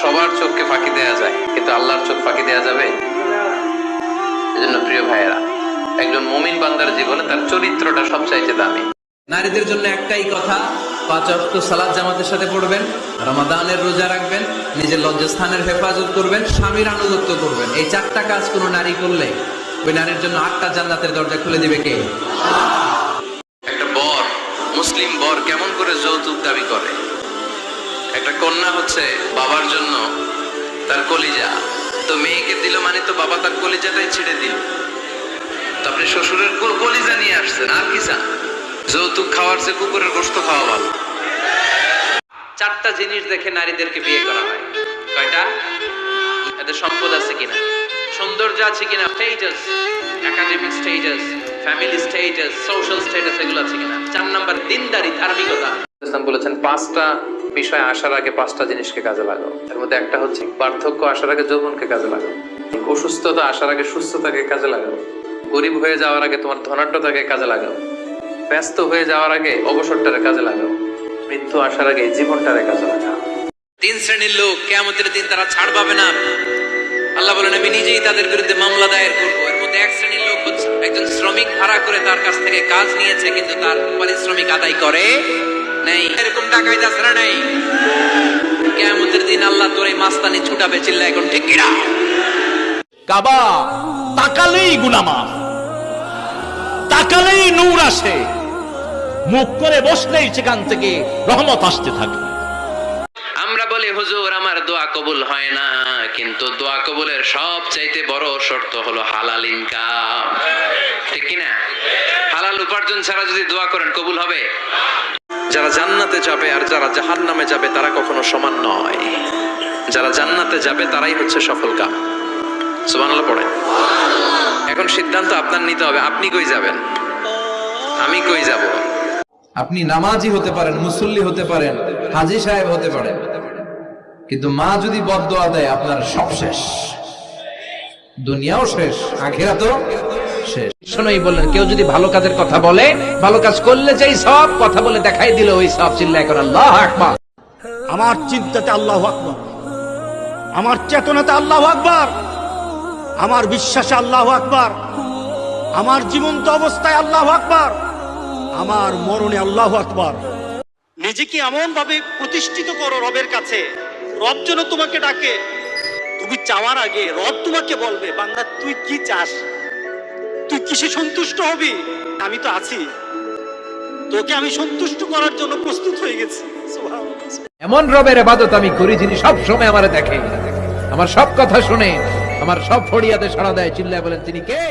সবার চোখকে ফাঁকি দেয়া যায়, কিন্তু আল্লাহর চোখ ফাঁকি দেয়া যাবে? এজন্য প্রিয় ভাইয়েরা, একজন মুমিন বান্দার জীবনে তার চরিত্রটা সবচাইতে দামি। নারীদের জন্য একটাই কথা, পাঁচ সালাদ জামাতের সাথে পড়বেন, রমাদানের রোজা রাখবেন, নিজের লজ্জাস্থানের হেফাজত করবেন, স্বামীর আনুগত্য করবেন। এই চারটা কাজ কোনো নারী করলে, ওই নারীর জন্য আটটা জান্নাতের দরজা খুলে দিবে কে? একটা বর, মুসলিম বর কেমন করে যৌতুক দাবি করে? একটা কন্যা হচ্ছে বাবার জন্য তার কলিজা। তো মেয়েকে দিল মানে তো বাবা তার কলিজাটাই ছেড়ে দিল। তো আপনি শ্বশুরের কলিজা নিয়ে আসছেন, আর কি চান? যৌতুক খাওয়ার চেয়ে কুকুরের গোস্ত খাওয়া ভালো। চারটা জিনিস দেখে নারীদেরকে বিয়ে করা হয়। কয়টা? এদের সম্পদ আছে কিনা? সৌন্দর্য আছে কিনা? Status academic status family status social status এগুলো আছে কিনা? চার নাম্বার, দিনদারি, ধার্মিকতা। ইসলাম বলেছেন, পাঁচটা বিষয় আসার আগে পাঁচটা জিনিসকে কাজে লাগাও। এর মধ্যে একটা হচ্ছে পার্থক্য আসার আগে যৌবনকে কাজে লাগাও। অসুস্থতা আসার আগে সুস্থতাকে কাজে লাগাও। গরিব হয়ে যাওয়ার আগে তোমার ধনাঢ্যতাকে কাজে লাগাও। ব্যস্ত হয়ে যাওয়ার আগে অবসরটারে কাজে লাগাও। মৃত্যু আসার আগে জীবনটারে কাজে লাগাও। তিন শ্রেণির লোক, কেয়ামতের দিন তারা ছাড় পাবে না। আল্লাহ বলেন, আমি নিজেই তাদের বিরুদ্ধে মামলা দায়ের করব। এর মধ্যে এক শ্রেণির লোক হচ্ছে একজন শ্রমিক ভাড়া করে তার কাছ থেকে কাজ নিয়েছে, কিন্তু তার পারিশ্রমিক আদায় করে নেই। এরকম যাচ্ছে নেই। কেয়ামতের দিন আল্লাহ তোর এই মাস্তানি ছুটাবে চিল্লা এখন ঠিক কিনা কাবা তাকালেই গুনামা তাকালেই নূর আসে। মুখ করে বসলেই সেখান থেকে রহমত আসতে থাকে। আমরা বলি হুজুর আমার দোয়া কবুল হয় না। কিন্তু দোয়া কবুলের সব চাইতে বড় শর্ত হলো হালাল ইনকাম। ঠিক কিনা হালাল উপার্জন ছাড়া যদি দোয়া করেন কবুল হবে? যারা জান্নাতে যাবে আর যারা জাহান নামে যাবে, তারা কখনো সমান নয়। যারা জান্নাতে যাবে, তারাই হচ্ছে সফল কাম। সুবহানাল্লাহ পড়েন। এখন সিদ্ধান্ত আপনার নিতে হবে, আপনি কই যাবেন? আমি কই যাব? আপনি নামাজি হতে পারেন, মুসল্লি হতে পারেন, হাজি সাহেব হতে পারেন। কিন্তু মা যদি বদদোয়া দেয়, আপনার সব শেষ। দুনিয়াও শেষ আখেরা তো শোনোই বললেন, কেউ যদি ভালো কাজের কথা বলে, ভালো কাজ করলে সব কথা বলে দেখাই দিল, ওই সব আল্লাহ আমার চিন্তাতে আল্লাহ আকবর। আমার চেতনাতে আল্লাহ আমার বিশ্বাসে আল্লাহ আকবর। আমার জীবন্ত অবস্থায় আল্লাহ আকবর। আমার মরণে আল্লাহ আকবর। নিজেকে এমন ভাবে প্রতিষ্ঠিত করো রবের কাছে। রব যেন তোমাকে ডাকে। তুমি চাওয়ার আগে রব তোমাকে বলবে, বান্দা, তুই কি চাস? তুই কিসে সন্তুষ্ট হবি? আমি তো আছি। তোকে আমি সন্তুষ্ট করার জন্য প্রস্তুত হয়ে গেছি। এমন রবের এবাদত আমি করি যিনি সব সময় আমার দেখে। আমার সব কথা শুনে, আমার সব ফড়িয়াতে সাড়া দেয়। চিল্লায় বলেন, তিনি কে?